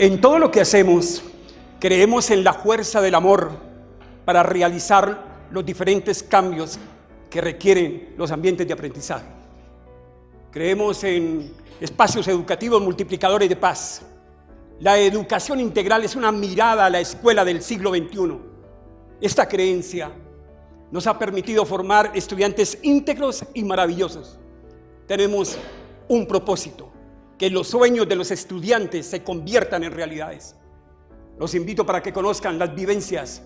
En todo lo que hacemos, creemos en la fuerza del amor para realizar los diferentes cambios que requieren los ambientes de aprendizaje. Creemos en espacios educativos multiplicadores de paz. La educación integral es una mirada a la escuela del siglo XXI. Esta creencia nos ha permitido formar estudiantes íntegros y maravillosos. Tenemos un propósito, que los sueños de los estudiantes se conviertan en realidades. Los invito para que conozcan las vivencias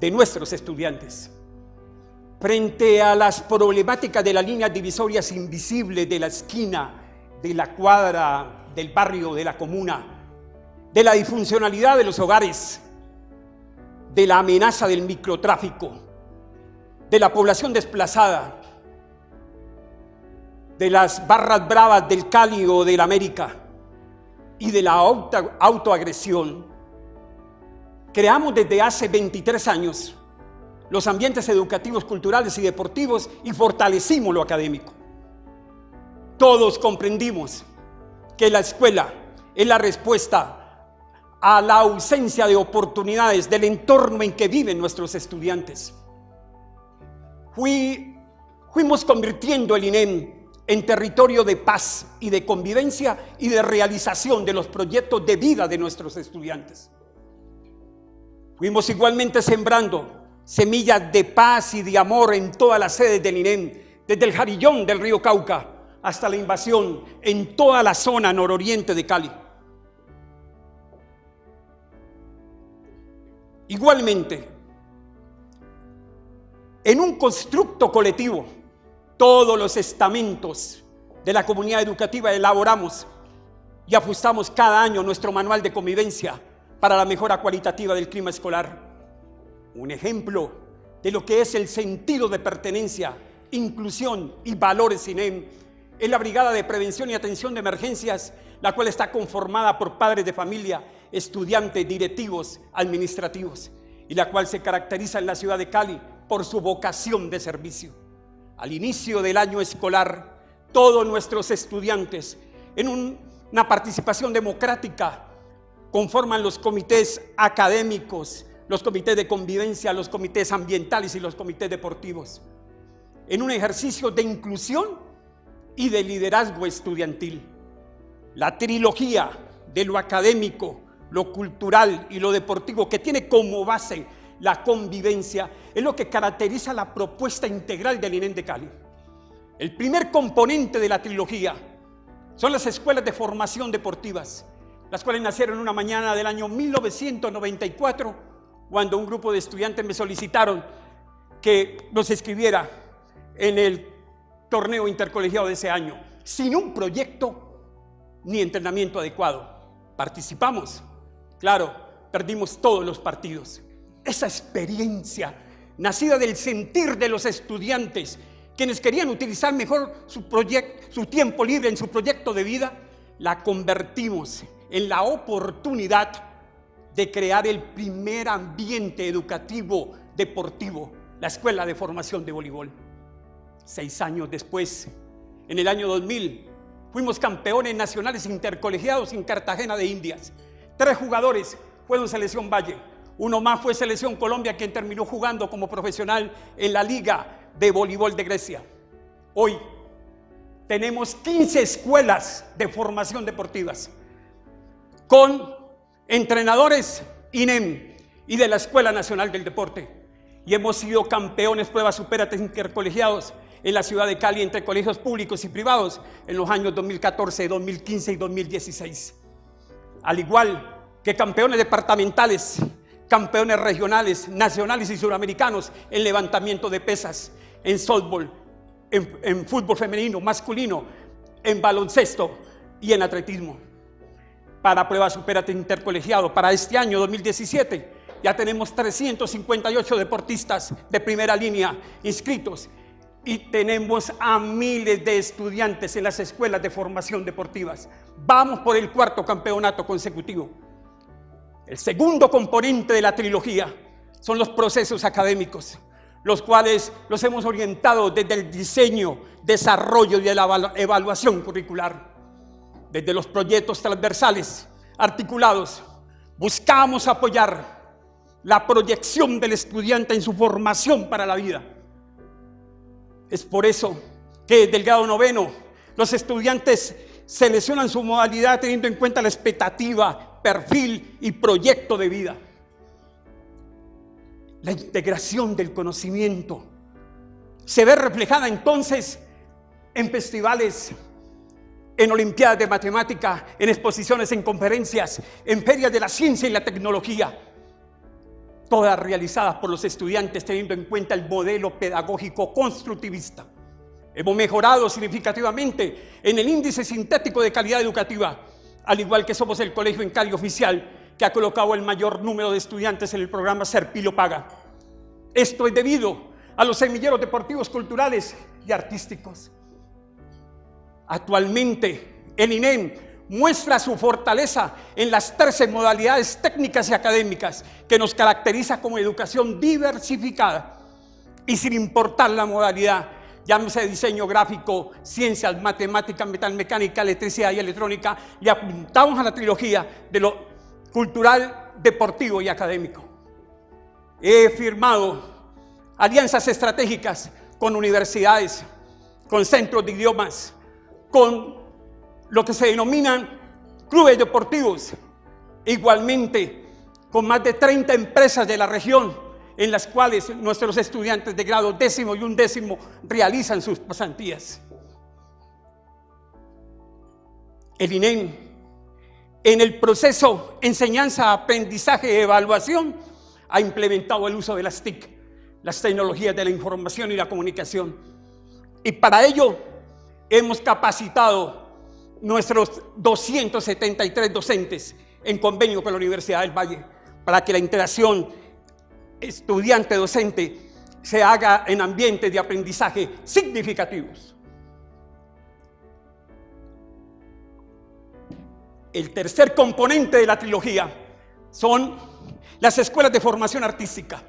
de nuestros estudiantes. Frente a las problemáticas de las líneas divisorias invisibles de la esquina, de la cuadra, del barrio, de la comuna, de la disfuncionalidad de los hogares, de la amenaza del microtráfico, de la población desplazada, de las barras bravas del Cali o del América y de la auto, autoagresión, creamos desde hace 23 años los ambientes educativos, culturales y deportivos y fortalecimos lo académico. Todos comprendimos que la escuela es la respuesta a la ausencia de oportunidades del entorno en que viven nuestros estudiantes. Fui, fuimos convirtiendo el INEM en territorio de paz y de convivencia y de realización de los proyectos de vida de nuestros estudiantes. Fuimos igualmente sembrando semillas de paz y de amor en todas las sedes del INEM, desde el Jarillón del río Cauca hasta la invasión en toda la zona nororiente de Cali. Igualmente, en un constructo colectivo, todos los estamentos de la comunidad educativa elaboramos y ajustamos cada año nuestro manual de convivencia para la mejora cualitativa del clima escolar. Un ejemplo de lo que es el sentido de pertenencia, inclusión y valores INEM es la Brigada de Prevención y Atención de Emergencias, la cual está conformada por padres de familia, estudiantes, directivos, administrativos, y la cual se caracteriza en la ciudad de Cali por su vocación de servicio al inicio del año escolar, todos nuestros estudiantes, en una participación democrática, conforman los comités académicos, los comités de convivencia, los comités ambientales y los comités deportivos, en un ejercicio de inclusión y de liderazgo estudiantil. La trilogía de lo académico, lo cultural y lo deportivo que tiene como base la convivencia, es lo que caracteriza la propuesta integral del INEM de Cali. El primer componente de la trilogía son las escuelas de formación deportivas, las cuales nacieron una mañana del año 1994, cuando un grupo de estudiantes me solicitaron que los escribiera en el torneo intercolegiado de ese año, sin un proyecto ni entrenamiento adecuado. Participamos, claro, perdimos todos los partidos esa experiencia nacida del sentir de los estudiantes, quienes querían utilizar mejor su, tiempo libre en su proyecto de vida, la convertimos en la oportunidad de crear el primer ambiente educativo deportivo, la Escuela de Formación de Voleibol. Seis años después, en el año 2000, fuimos campeones nacionales intercolegiados en Cartagena de Indias. Tres jugadores fueron selección Valle, uno más fue Selección Colombia, quien terminó jugando como profesional en la Liga de Voleibol de Grecia. Hoy tenemos 15 escuelas de formación deportivas con entrenadores INEM y de la Escuela Nacional del Deporte. Y hemos sido campeones pruebas superates intercolegiados en la ciudad de Cali entre colegios públicos y privados en los años 2014, 2015 y 2016. Al igual que campeones departamentales campeones regionales, nacionales y suramericanos en levantamiento de pesas, en softball, en, fútbol femenino, masculino, en baloncesto y en atletismo. Para prueba superate intercolegiado, para este año 2017, ya tenemos 358 deportistas de primera línea inscritos y tenemos a miles de estudiantes en las escuelas de formación deportivas. Vamos por el cuarto campeonato consecutivo. El segundo componente de la trilogía son los procesos académicos, los cuales los hemos orientado desde el diseño, desarrollo y la evaluación curricular, desde los proyectos transversales articulados buscamos apoyar la proyección del estudiante en su formación para la vida. Es por eso que del grado noveno los estudiantes seleccionan su modalidad teniendo en cuenta la expectativa, perfil y proyecto de vida. La integración del conocimiento se ve reflejada entonces en festivales, en olimpiadas de matemática, en exposiciones, en conferencias, en ferias de la ciencia y la tecnología, todas realizadas por los estudiantes teniendo en cuenta el modelo pedagógico constructivista. Hemos mejorado significativamente en el índice sintético de calidad educativa, al igual que somos el colegio en Cali oficial que ha colocado el mayor número de estudiantes en el programa Serpilo Paga. Esto es debido a los semilleros deportivos, culturales y artísticos. Actualmente, el INEM muestra su fortaleza en las 13 modalidades técnicas y académicas que nos caracteriza como educación diversificada y sin importar la modalidad, llámese diseño gráfico, ciencias, matemáticas, metalmecánica, electricidad y electrónica, y apuntamos a la trilogía de lo cultural, deportivo y académico. He firmado alianzas estratégicas con universidades, con centros de idiomas, con lo que se denominan clubes deportivos, igualmente con más de 30 empresas de la región en las cuales nuestros estudiantes de grado décimo y undécimo realizan sus pasantías. El INEM, en el proceso enseñanza, aprendizaje evaluación, ha implementado el uso de las TIC, las tecnologías de la información y la comunicación. Y para ello hemos capacitado nuestros 273 docentes en convenio con la Universidad del Valle para que la interacción estudiante-docente se haga en ambientes de aprendizaje significativos. El tercer componente de la trilogía son las escuelas de formación artística.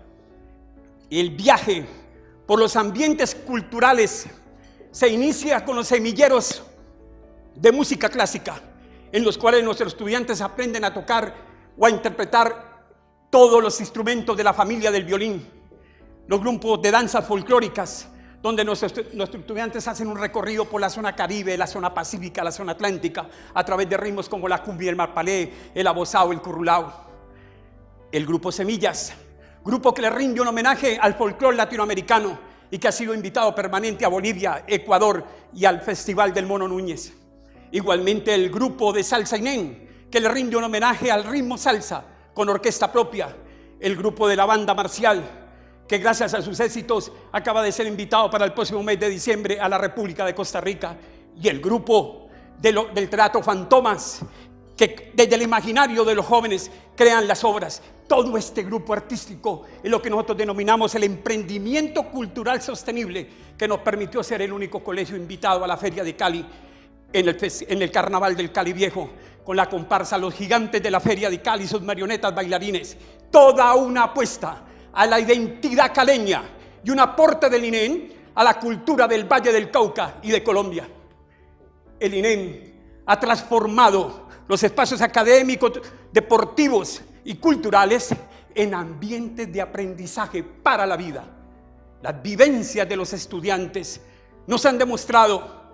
El viaje por los ambientes culturales se inicia con los semilleros de música clásica, en los cuales nuestros estudiantes aprenden a tocar o a interpretar todos los instrumentos de la familia del violín, los grupos de danzas folclóricas, donde nuestros, estudiantes hacen un recorrido por la zona caribe, la zona pacífica, la zona atlántica, a través de ritmos como la cumbia, el marpalé, el abosado, el currulao. El grupo Semillas, grupo que le rinde un homenaje al folclore latinoamericano y que ha sido invitado permanente a Bolivia, Ecuador y al Festival del Mono Núñez. Igualmente el grupo de Salsa Inén, que le rinde un homenaje al ritmo salsa con orquesta propia, el grupo de la banda marcial, que gracias a sus éxitos acaba de ser invitado para el próximo mes de diciembre a la República de Costa Rica, y el grupo del Teatro Fantomas, que desde el imaginario de los jóvenes crean las obras. Todo este grupo artístico es lo que nosotros denominamos el emprendimiento cultural sostenible que nos permitió ser el único colegio invitado a la Feria de Cali en el, en el Carnaval del Cali Viejo con la comparsa Los Gigantes de la Feria de Cali, sus marionetas bailarines. Toda una apuesta a la identidad caleña y un aporte del INEN a la cultura del Valle del Cauca y de Colombia. El INEN ha transformado los espacios académicos, deportivos y culturales en ambientes de aprendizaje para la vida. Las vivencias de los estudiantes nos han demostrado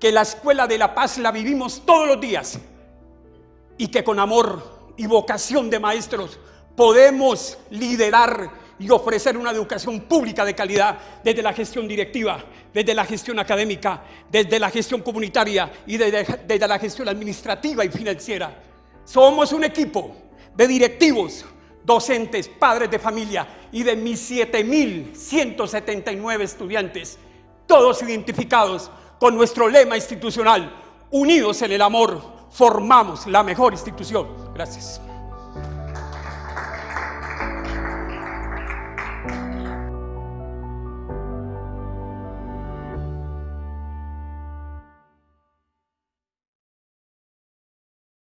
que la Escuela de la Paz la vivimos todos los días y que con amor y vocación de maestros podemos liderar y ofrecer una educación pública de calidad desde la gestión directiva, desde la gestión académica, desde la gestión comunitaria y desde, la gestión administrativa y financiera. Somos un equipo de directivos, docentes, padres de familia y de mis 7.179 estudiantes, todos identificados con nuestro lema institucional, unidos en el amor formamos la mejor institución. Gracias.